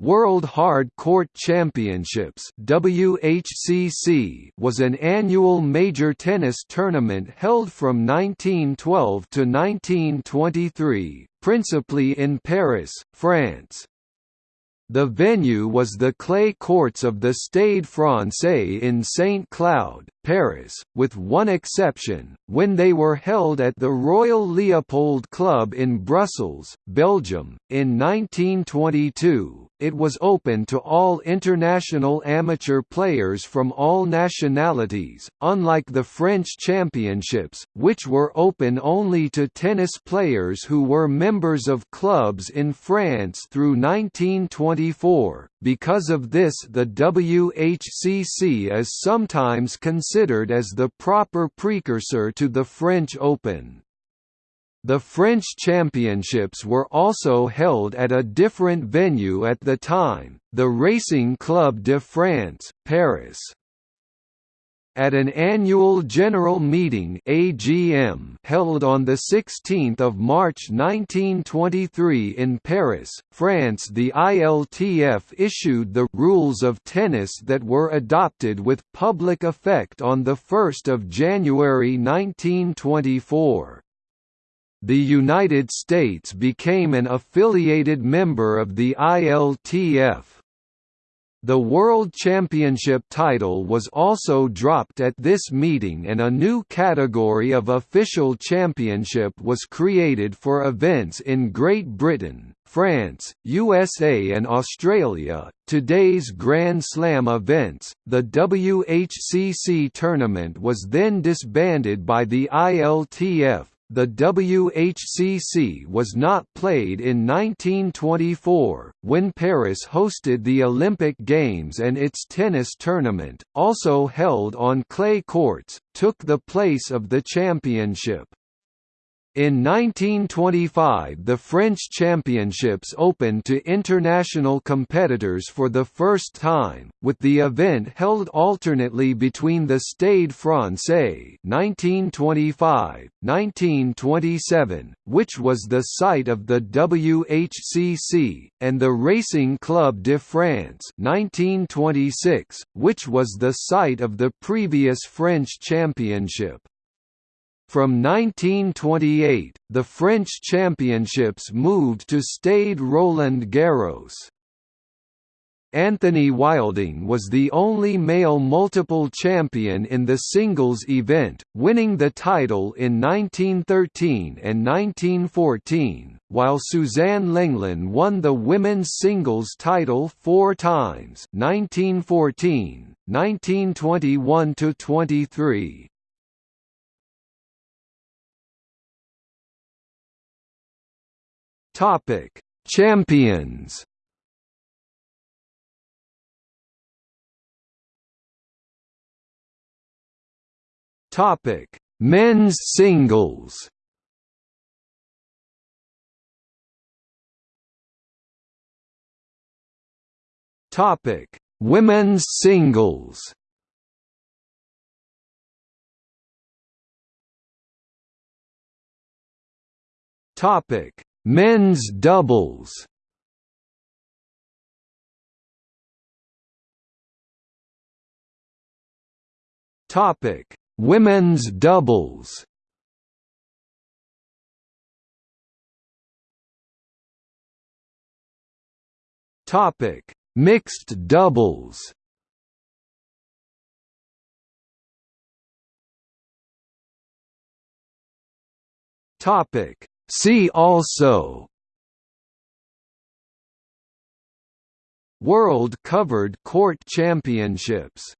World Hard Court Championships WHCC was an annual major tennis tournament held from 1912 to 1923, principally in Paris, France. The venue was the clay courts of the Stade Francais in Saint Cloud, Paris, with one exception, when they were held at the Royal Leopold Club in Brussels, Belgium. In 1922, it was open to all international amateur players from all nationalities, unlike the French Championships, which were open only to tennis players who were members of clubs in France through 1924. Because of this the WHCC is sometimes considered as the proper precursor to the French Open. The French championships were also held at a different venue at the time, the Racing Club de France, Paris. At an annual general meeting AGM held on 16 March 1923 in Paris, France the ILTF issued the «rules of tennis» that were adopted with public effect on 1 January 1924. The United States became an affiliated member of the ILTF. The World Championship title was also dropped at this meeting and a new category of official championship was created for events in Great Britain, France, USA and Australia. Today's Grand Slam events, the WHCC tournament was then disbanded by the ILTF, the WHCC was not played in 1924, when Paris hosted the Olympic Games and its tennis tournament, also held on clay courts, took the place of the championship. In 1925 the French Championships opened to international competitors for the first time, with the event held alternately between the Stade Francais 1925, 1927, which was the site of the WHCC, and the Racing Club de France 1926, which was the site of the previous French Championship. From 1928, the French championships moved to Stade Roland Garros. Anthony Wilding was the only male multiple champion in the singles event, winning the title in 1913 and 1914, while Suzanne Lenglen won the women's singles title four times 1914, 1921–23. Topic: Champions. Topic: Men's singles. Topic: Women's singles. Topic: Men's doubles Topic: Women's doubles. Topic: Mixed doubles. Topic: See also World Covered Court Championships